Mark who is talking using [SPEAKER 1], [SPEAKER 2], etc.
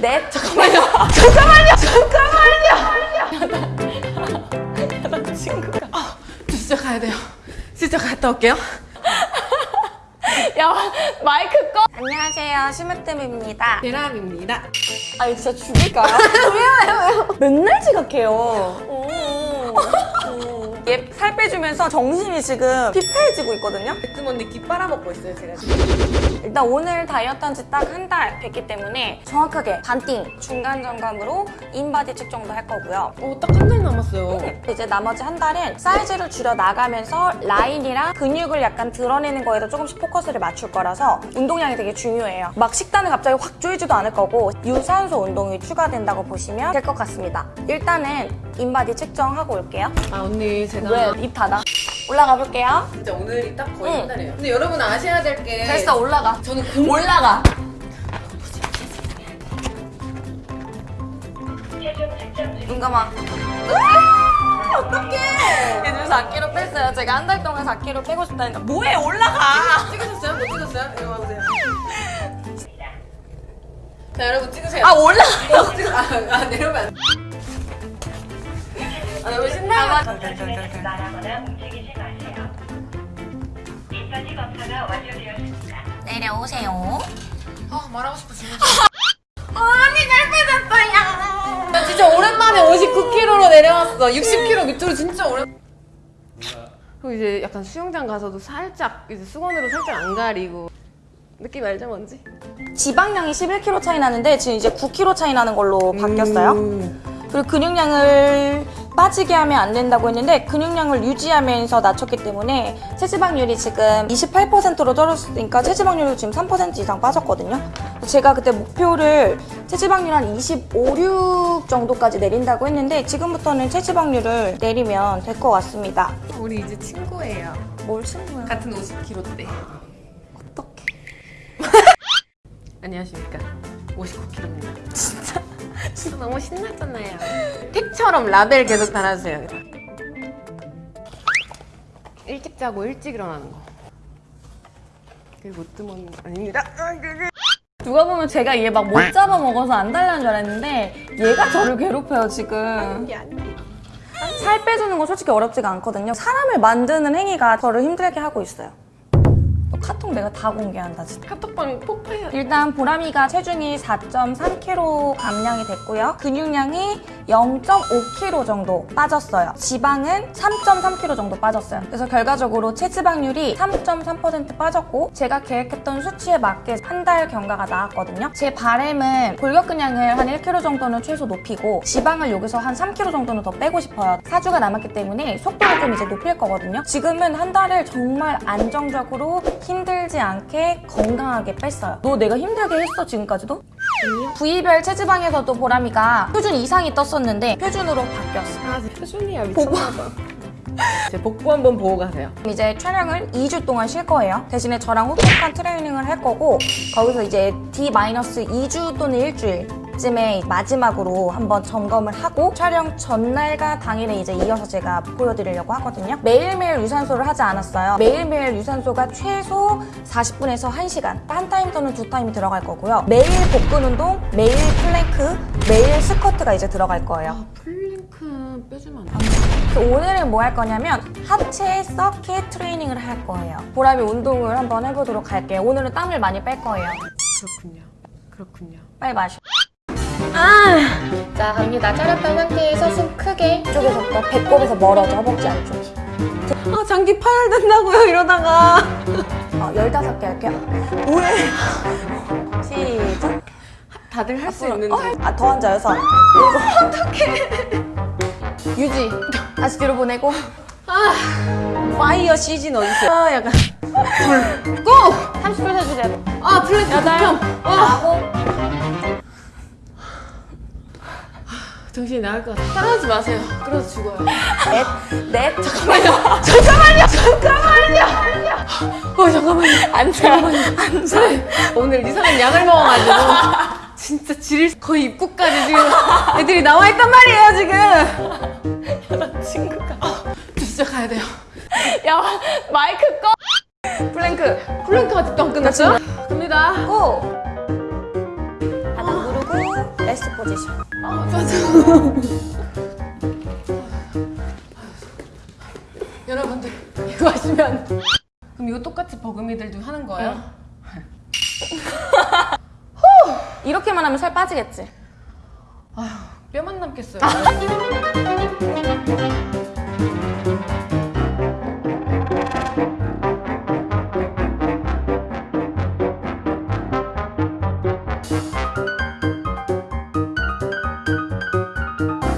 [SPEAKER 1] 넷 잠깐만요. 잠깐만요. 잠깐만요. 나 친구가. 아, 저 진짜 가야 돼요. 진짜 갔다 올게요. 야 마이크 꺼. 안녕하세요. 심으뜸입니다.
[SPEAKER 2] 대람입니다.
[SPEAKER 1] 아 진짜 죽일까요? 왜요 왜요 맨날 지각해요 얘살 빼주면서 정신이 지금 피폐해지고 있거든요
[SPEAKER 2] 백금 언니 귀 빨아먹고 있어요, 제가 지금.
[SPEAKER 1] 일단 오늘 다이어트 한 지 딱 한 달 됐기 때문에 정확하게 반띵 중간 점검으로 인바디 측정도 할 거고요.
[SPEAKER 2] 어, 딱 한 달 남았어요.
[SPEAKER 1] 이제 나머지 한 달은 사이즈를 줄여 나가면서 라인이랑 근육을 약간 드러내는 거에도 조금씩 포커스를 맞출 거라서 운동량이 되게 중요해요. 막 식단을 갑자기 확 조이지도 않을 거고 유산소 운동이 추가된다고 보시면 될 것 같습니다. 일단은 인바디 측정하고 올게요.
[SPEAKER 2] 아, 언니, 제가.
[SPEAKER 1] 왜? 입 닫아. 올라가 볼게요.
[SPEAKER 2] 진짜 오늘이 딱 거의
[SPEAKER 1] 응.
[SPEAKER 2] 한 달이에요. 근데 여러분 아셔야 될 게.
[SPEAKER 1] 됐어, 올라가.
[SPEAKER 2] 저는 금
[SPEAKER 1] 올라가. 눈 감아. 어떡해. 요즘 4kg 뺐어요. 제가 한 달 동안 4kg 빼고 싶다니까. 뭐해, 올라가.
[SPEAKER 2] 찍으셨어요? 못 찍었어요? 이거 봐보세요. 자, 여러분 찍으세요.
[SPEAKER 1] 아, 올라가.
[SPEAKER 2] 어, 찍- 아, 아, 내려오면 안 돼. 아, 너무 신나요.
[SPEAKER 3] 말하거나 움직이지 마세요. 인바디 검사가 완료되었습니다.
[SPEAKER 1] 내려오세요.
[SPEAKER 2] 아, 말하고 싶어, 진짜.
[SPEAKER 1] 언니 잘 빼졌어요.
[SPEAKER 2] 나 진짜 오랜만에 59kg로 내려왔어. 60kg 밑으로 진짜 오랜. 그리고 이제 약간 수영장 가서도 살짝 이제 수건으로 살짝 안 가리고 느낌 알죠 뭔지?
[SPEAKER 1] 지방량이 11kg 차이 나는데 지금 이제 9kg 차이 나는 걸로 바뀌었어요.
[SPEAKER 2] 음.
[SPEAKER 1] 그리고 근육량을 빠지게 하면 안 된다고 했는데 근육량을 유지하면서 낮췄기 때문에 체지방률이 지금 28%로 떨어졌으니까 체지방률이 지금 3% 이상 빠졌거든요. 제가 그때 목표를 체지방률 한 25, 6 정도까지 내린다고 했는데 지금부터는 체지방률을 내리면 될 것 같습니다.
[SPEAKER 2] 우리 이제 친구예요.
[SPEAKER 1] 뭘 친구야?
[SPEAKER 2] 같은 50kg대.
[SPEAKER 1] 어떡해.
[SPEAKER 2] 안녕하십니까. 59kg입니다. 너무 신났잖아요. 택처럼 라벨 계속 달아주세요. 일찍 자고 일찍 일어나는 거. 그게 못 뜨면 아닙니다.
[SPEAKER 1] 누가 보면 제가 얘 막 못 잡아먹어서 안 달라는 줄 알았는데 얘가 저를 괴롭혀요 지금. 살 빼주는 거 솔직히 어렵지가 않거든요. 사람을 만드는 행위가 저를 힘들게 하고 있어요. 또 카톡 내가 다 공개한다 진짜.
[SPEAKER 2] 카톡방 폭파해야 돼.
[SPEAKER 1] 일단 보람이가 체중이 4.3kg 감량이 됐고요. 근육량이 0.5kg 정도 빠졌어요. 지방은 3.3kg 정도 빠졌어요. 그래서 결과적으로 체지방률이 3.3% 빠졌고 제가 계획했던 수치에 맞게 한 달 경과가 나왔거든요. 제 바램은 골격근량을 한 1kg 정도는 최소 높이고 지방을 여기서 한 3kg 정도는 더 빼고 싶어요. 4주가 남았기 때문에 속도를 좀 이제 높일 거거든요. 지금은 한 달을 정말 안정적으로 힘들지 않게 건강하게 뺐어요. 너 내가 힘들게 했어 지금까지도? 부위별 체지방에서도 보람이가 표준 이상이 떴었는데 표준으로 바뀌었어.
[SPEAKER 2] 아, 표준이야 미쳤나봐. 제 복부 한번 보고 가세요.
[SPEAKER 1] 이제 촬영을 2주 동안 쉴 거예요. 대신에 저랑 혹독한 트레이닝을 할 거고 거기서 이제 D-2주 또는 일주일 쯤에 마지막으로 한번 점검을 하고 촬영 전날과 당일에 이제 이어서 제가 보여드리려고 하거든요. 매일매일 유산소를 하지 않았어요. 매일매일 유산소가 최소 40분에서 1시간 한 타임 또는 두 타임이 들어갈 거고요. 매일 복근 운동, 매일 플랭크, 매일 스쿼트가 이제 들어갈 거예요.
[SPEAKER 2] 아, 플랭크 빼주면 안 돼.
[SPEAKER 1] 오늘은 뭐 할 거냐면 하체 서킷 트레이닝을 할 거예요. 보람이 운동을 한번 해보도록 할게요. 오늘은 땀을 많이 뺄 거예요.
[SPEAKER 2] 그렇군요. 그렇군요.
[SPEAKER 1] 빨리 마셔. 아! 자, 갑니다. 차렸던 상태에서 숨 크게 이쪽에서부터 배꼽에서 멀어져, 허벅지 안쪽이.
[SPEAKER 2] 아 장기 파열된다고요 이러다가.
[SPEAKER 1] 어, 15개 할게요. 왜? 시작.
[SPEAKER 2] 다들 할 수. 있는데.
[SPEAKER 1] 어, 아, 더 앉아, 여섯. 일곱. 어떡해. 유지. 다시 뒤로 보내고.
[SPEAKER 2] 파이어 시즌 어딨어요? 아 약간. 둘. 고!
[SPEAKER 1] 30초 세주세요.
[SPEAKER 2] 아
[SPEAKER 1] 여덟.
[SPEAKER 2] 극혐. 아
[SPEAKER 1] 아홉.
[SPEAKER 2] 정신이 나갈 것 같아. 따라하지 마세요. 그래서 죽어요.
[SPEAKER 1] 넷. 넷. 잠깐만요. 잠깐만요. 잠깐만요.
[SPEAKER 2] 어 잠깐만요.
[SPEAKER 1] 앉아. 앉아.
[SPEAKER 2] 오늘 이상한 약을 먹어가지고 진짜 질 거의 입구까지 지금 애들이 나와 있단 말이에요 지금.
[SPEAKER 1] 친구가.
[SPEAKER 2] 저 진짜 가야 돼요.
[SPEAKER 1] 야, 마이크 꺼. 플랭크.
[SPEAKER 2] 플랭크 아직도 안 끝났어요? 갑니다.
[SPEAKER 1] Go! Rest position.
[SPEAKER 2] 아, 맞아. 여러분들 이거 하시면 그럼 이거 똑같이 버금이들도 하는 거예요?
[SPEAKER 1] 이렇게만 하면 살 빠지겠지?
[SPEAKER 2] 뼈만 남겠어요.